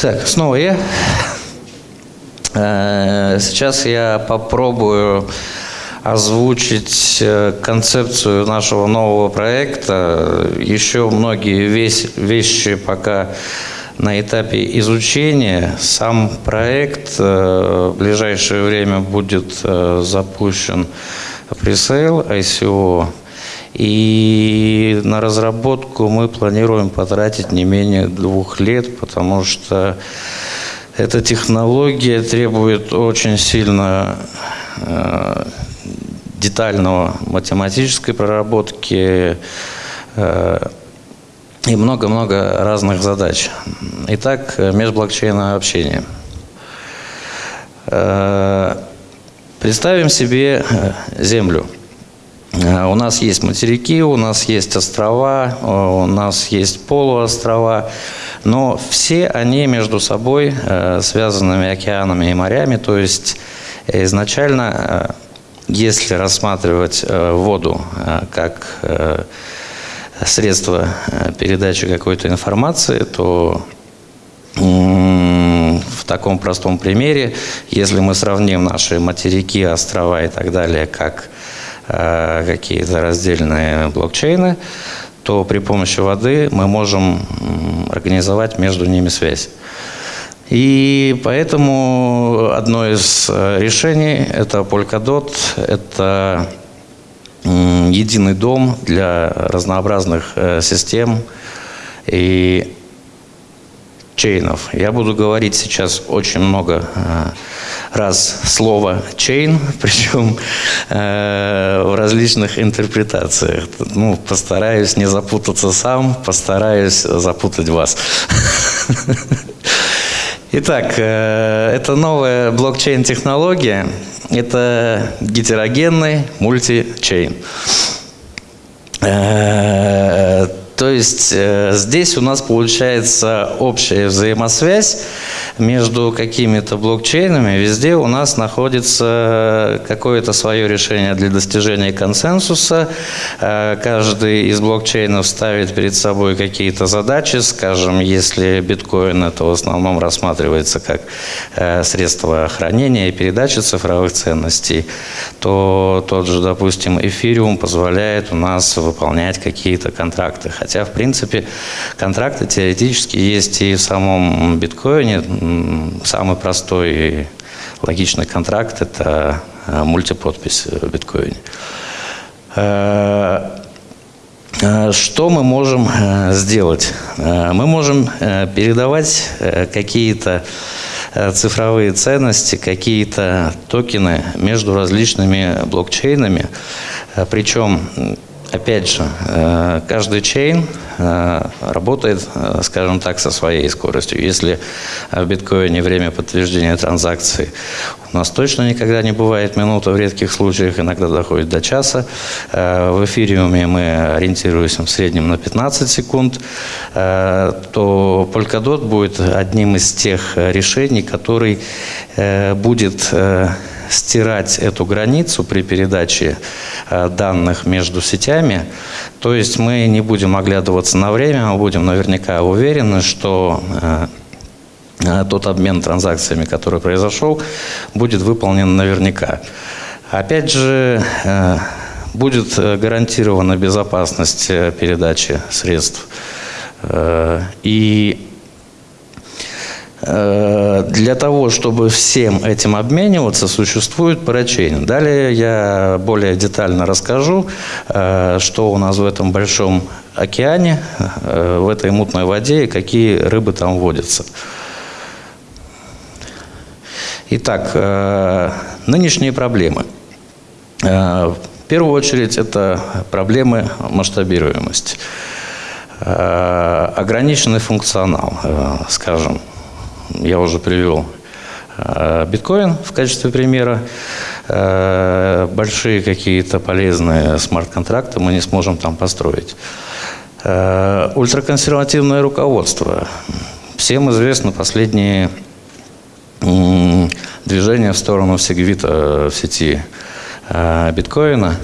Так, снова я. Э, сейчас я попробую озвучить э, концепцию нашего нового проекта. Еще многие вещи пока на этапе изучения. Сам проект э, в ближайшее время будет запущен пресейл ICO. И на разработку мы планируем потратить не менее двух лет, потому что эта технология требует очень сильно э, детального математической проработки э, и много-много разных задач. Итак, межблокчейное общение. Э, представим себе Землю – у нас есть материки, у нас есть острова, э, у нас есть полуострова, но все они между собой э, связанными океанами и морями, то есть изначально, если рассматривать воду как средство передачи какой-то информации, то в таком простом примере, если мы сравним наши материки, острова и так далее, как Э, какие-то раздельные блокчейны, то при помощи воды мы можем организовать между ними связь. И поэтому одно из э, решений – это Polkadot, это единый дом для разнообразных э, систем и чейнов. Я буду говорить сейчас очень много раз слово chain, причем э, в различных интерпретациях. Ну, постараюсь не запутаться сам, постараюсь запутать вас. Итак, э, это новая блокчейн-технология. Это гетерогенный мультичейн. То есть э, здесь у нас получается общая взаимосвязь между какими-то блокчейнами. Везде у нас находится какое-то свое решение для достижения консенсуса. Э, каждый из блокчейнов ставит перед собой какие-то задачи. Скажем, если биткоин это в основном рассматривается как э, средство хранения и передачи цифровых ценностей, то тот же, допустим, эфириум позволяет у нас выполнять какие-то контракты. Хотя, в принципе, контракты теоретически есть и в самом биткоине. Самый простой и логичный контракт – это э, мультиподпись в биткоине. Э, э, что мы можем сделать? Мы можем передавать какие-то цифровые ценности, какие-то токены между различными блокчейнами. Причем Опять же, э, каждый чейн э, работает, э, скажем так, со своей скоростью. Если в биткоине время подтверждения транзакции у нас точно никогда не бывает минута, в редких случаях иногда доходит до часа. В эфириуме мы ориентируемся в среднем на 15 секунд, то Polkadot будет одним из тех решений, который будет стирать эту границу при передаче э, данных между сетями. То есть мы не будем оглядываться на время, мы будем наверняка уверены, что э, э, тот обмен транзакциями, который произошел, будет выполнен наверняка. Опять же, будет гарантирована безопасность передачи средств. И для того, чтобы всем этим обмениваться, существует парачейн. Далее я более детально расскажу, э, что у нас в этом большом океане, э, в этой мутной воде и какие рыбы там водятся. Итак, нынешние проблемы. В первую очередь это проблемы масштабируемости. Ограниченный функционал, скажем, я уже привел э, биткоин в качестве примера. Э, большие какие-то полезные смарт-контракты мы не сможем там построить. Э, ультраконсервативное руководство. Всем известно последние движения в сторону сегвита в сети биткоина.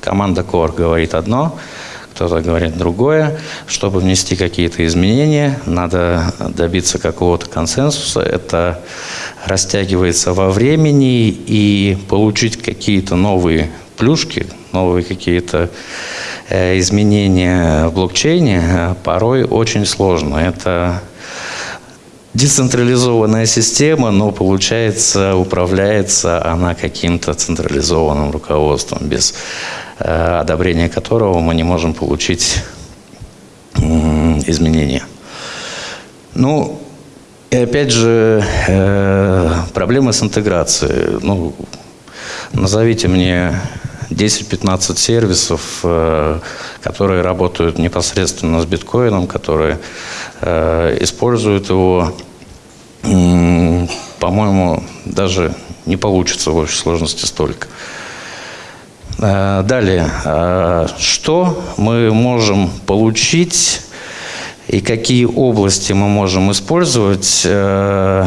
Команда Core говорит одно, кто-то говорит другое. Чтобы внести какие-то изменения, надо добиться какого-то консенсуса. Это растягивается во времени и получить какие-то новые плюшки, новые какие-то э, изменения в блокчейне э, порой очень сложно. Это децентрализованная система, но получается, управляется она каким-то централизованным руководством, без э, одобрения которого мы не можем получить изменения. Ну, и опять же, э, проблемы с интеграцией. Ну, назовите мне 10-15 сервисов, э, которые работают непосредственно с биткоином, которые используют его по-моему, даже не получится в общей сложности столько. Э, далее, э, что мы можем получить и какие области мы можем использовать э,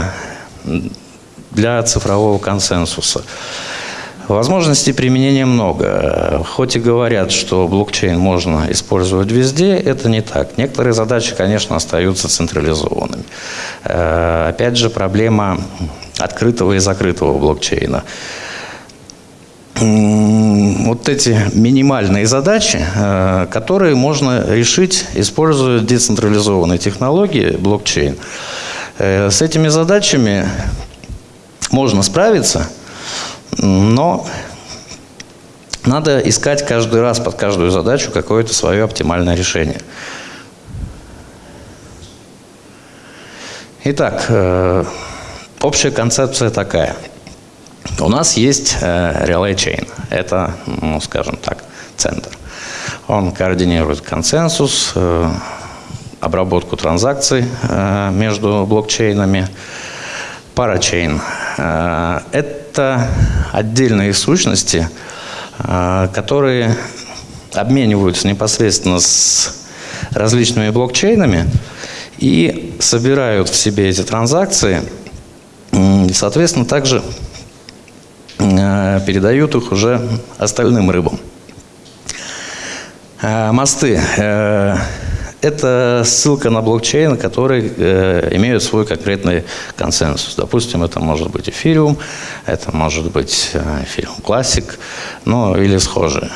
для цифрового консенсуса? Возможностей применения много. Хоть и говорят, что блокчейн можно использовать везде, это не так. Некоторые задачи, конечно, остаются централизованными. Опять же, проблема открытого и закрытого блокчейна. Вот эти минимальные задачи, э, которые можно решить, используя децентрализованные технологии блокчейн. Э, с этими задачами можно справиться – но надо искать каждый раз под каждую задачу какое-то свое оптимальное решение. Итак, э, общая концепция такая. У нас есть э, Relay Chain. Это, ну, скажем так, центр. Он координирует консенсус, э, обработку транзакций между блокчейнами. Парачейн – это отдельные сущности, которые обмениваются непосредственно с различными блокчейнами и собирают в себе эти транзакции, соответственно, также передают их уже остальным рыбам. А, мосты э, это ссылка на блокчейн, который э, имеют свой конкретный консенсус. Допустим, это может быть эфириум, это может быть э, эфириум классик, ну или схожие.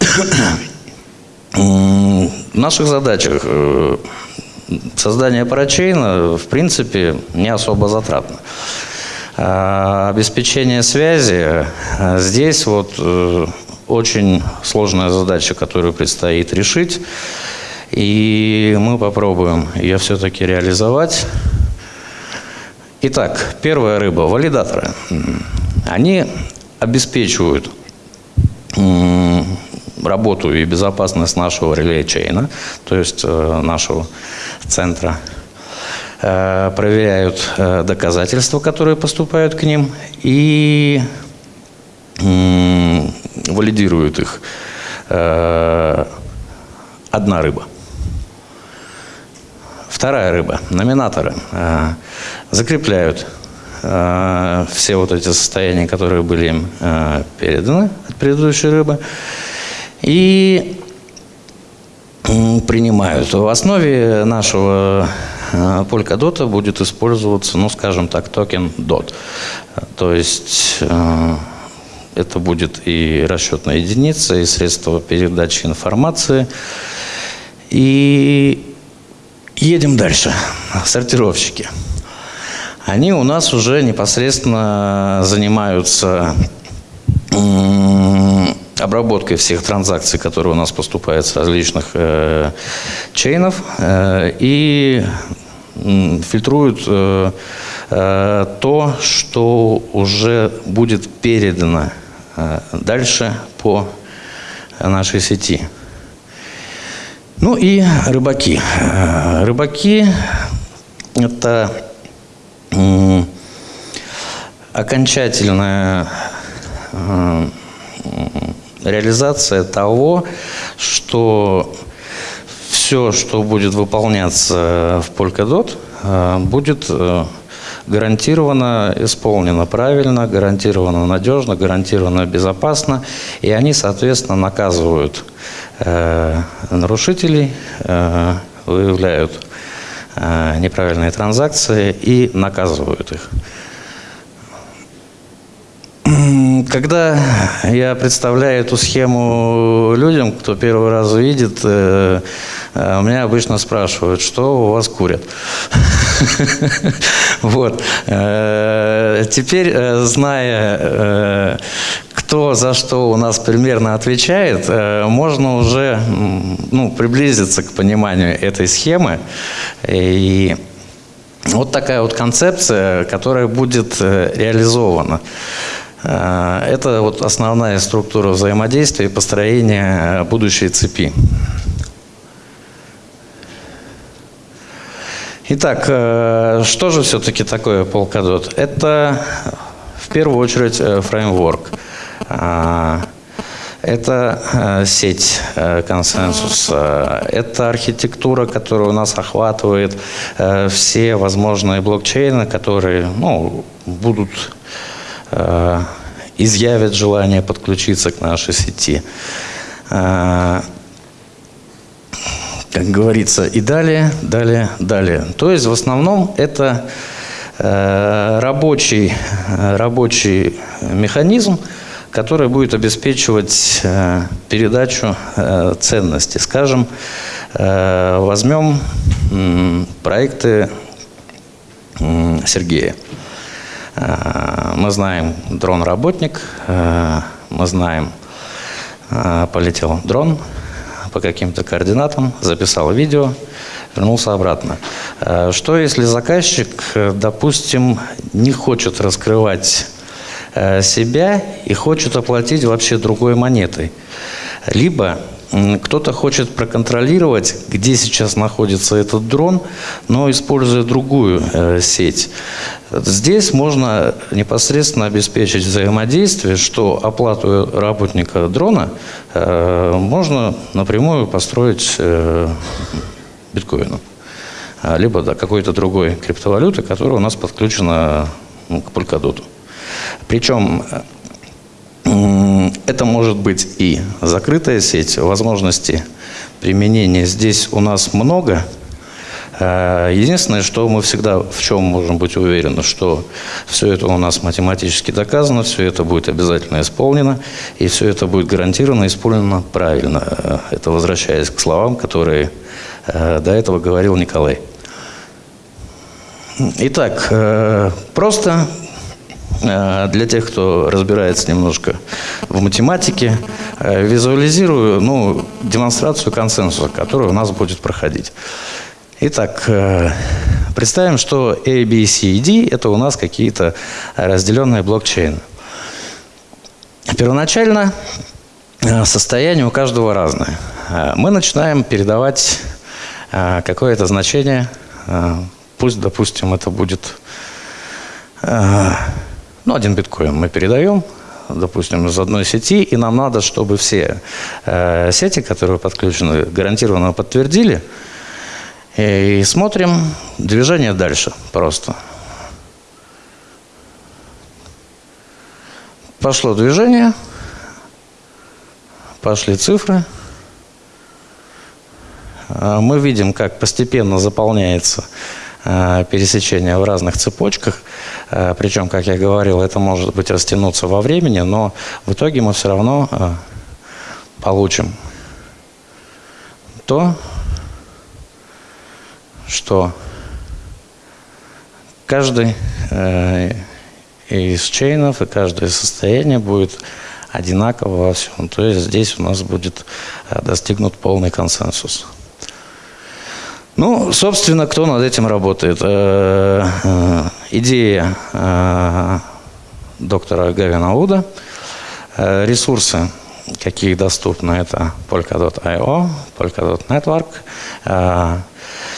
В наших задачах э, создание парачейна, в принципе, не особо затратно. А обеспечение связи э, здесь вот э, очень сложная задача, которую предстоит решить. И мы попробуем ее все-таки реализовать. Итак, первая рыба – валидаторы. Они обеспечивают работу и безопасность нашего реле-чейна, то есть э, нашего центра. Э, проверяют э, доказательства, которые поступают к ним, и валидирует их э, одна рыба. Вторая рыба, номинаторы, закрепляют все вот эти состояния, которые были им переданы от предыдущей рыбы, и принимают. В основе нашего Polkadot будет использоваться, ну, скажем так, токен DOT. То есть это будет и расчетная единица, и средство передачи информации. И едем дальше. Сортировщики. Они у нас уже непосредственно занимаются обработкой всех транзакций, которые у нас поступают с различных э, чейнов, э, и фильтруют э, э, то, что уже будет передано Э, дальше по нашей сети. Ну и рыбаки. Э, рыбаки – это окончательная э, реализация того, что все, что будет выполняться в Polkadot, будет гарантированно исполнено правильно, гарантированно надежно, гарантированно безопасно, и они, соответственно, наказывают нарушителей, выявляют неправильные транзакции и наказывают их. Когда я представляю эту схему людям, кто первый раз видит, э, э, меня обычно спрашивают, что у вас курят. Вот. Э, теперь, зная, кто за что у нас примерно отвечает, можно уже ну, приблизиться к пониманию этой схемы. И вот такая вот концепция, которая будет реализована. Э, это вот основная структура взаимодействия и построения э, будущей цепи. Итак, э, что же все-таки такое Polkadot? Это в первую очередь фреймворк. Это сеть консенсуса, это архитектура, которая у нас охватывает все возможные блокчейны, которые ну, будут изъявят желание подключиться к нашей сети. Э, как говорится, и далее, далее, далее. То есть в основном это э, рабочий, рабочий механизм, который будет обеспечивать передачу ценности. Скажем, возьмем проекты Сергея. Э, мы знаем дрон-работник, э, мы знаем, э, полетел дрон по каким-то координатам, записал видео, вернулся обратно. Что если заказчик, допустим, не хочет раскрывать себя и хочет оплатить вообще другой монетой? Либо кто-то хочет проконтролировать, где сейчас находится этот дрон, но используя другую э, сеть. Здесь можно непосредственно обеспечить взаимодействие, что оплату работника дрона э, можно напрямую построить э, биткоином, либо да, какой-то другой криптовалюты, которая у нас подключена к Polkadot. Причем это может быть и закрытая сеть, возможностей применения здесь у нас много. Э, единственное, что мы всегда в чем можем быть уверены, что все это у нас математически доказано, все это будет обязательно исполнено, и все это будет гарантированно исполнено правильно. Э, это возвращаясь к словам, которые э, до этого говорил Николай. Итак, просто для тех, кто разбирается немножко в математике, э, визуализирую ну, демонстрацию консенсуса, который у нас будет проходить. Итак, э, представим, что A, B, C и D – это у нас какие-то разделенные блокчейны. Первоначально состояние у каждого разное. Мы начинаем передавать какое-то значение, пусть, допустим, это будет ну, один биткоин мы передаем, допустим, из одной сети, и нам надо, чтобы все э, сети, которые подключены, гарантированно подтвердили. И смотрим движение дальше просто. Пошло движение, пошли цифры. А мы видим, как постепенно заполняется Э, пересечения в разных цепочках. Э, Причем, как я говорил, это может быть растянуться во времени, но в итоге мы все равно э, получим то, что каждый из чейнов и каждое состояние будет одинаково во всем. То есть здесь у нас будет достигнут полный консенсус. Ну, собственно, кто над этим работает? Э, э, идея э, доктора Гавина Уда. Ресурсы, какие доступны, это Polkadot.io, Polkadot Network.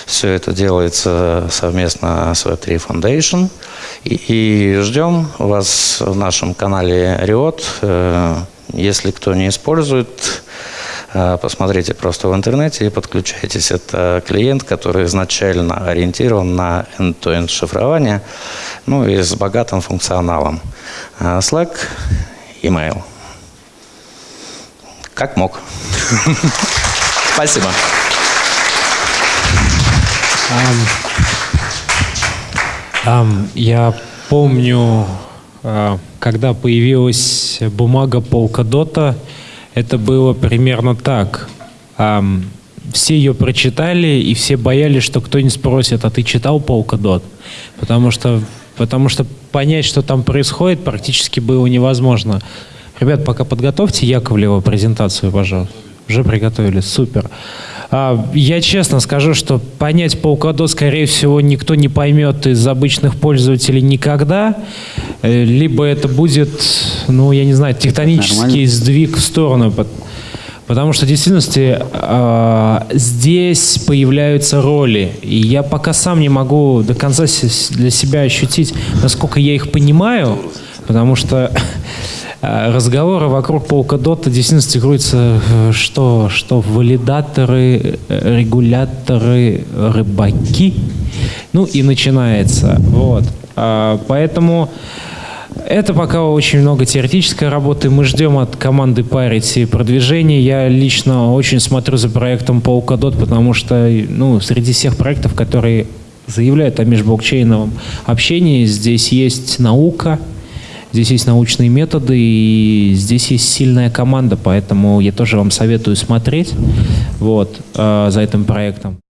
Все это делается совместно с Web3 Foundation. И, и ждем вас в нашем канале Риот. Если кто не использует, посмотрите просто в интернете и подключайтесь. Это клиент, который изначально ориентирован на end-to-end шифрование, ну и с богатым функционалом. А, Slack, email. как мог. Спасибо. Я помню, а, когда появилась бумага Polkadot, это было примерно так. Все ее прочитали, и все боялись, что кто-нибудь спросит, а ты читал Polkadot? Потому что, потому что понять, что там происходит, практически было невозможно. Ребят, пока подготовьте Яковлева презентацию, пожалуйста. Уже приготовили, супер. А, я честно скажу, что понять Polkadot, скорее всего, никто не поймет из обычных пользователей никогда. Э, либо это будет, ну, я не знаю, тектонический Нормально. сдвиг в сторону. Потому что в действительности э, здесь появляются роли. И я пока сам не могу до конца для себя ощутить, насколько я их понимаю. Потому что А, разговоры вокруг Polkadot действительно крутятся, э, что, что валидаторы, э, регуляторы, рыбаки. Ну и начинается. Вот. А, поэтому это пока очень много теоретической работы. Мы ждем от команды Parity продвижения. Я лично очень смотрю за проектом Polkadot, потому что ну, среди всех проектов, которые заявляют о межблокчейновом общении, здесь есть наука, Здесь есть научные методы, и здесь есть сильная команда, поэтому я тоже вам советую смотреть вот, э, за этим проектом.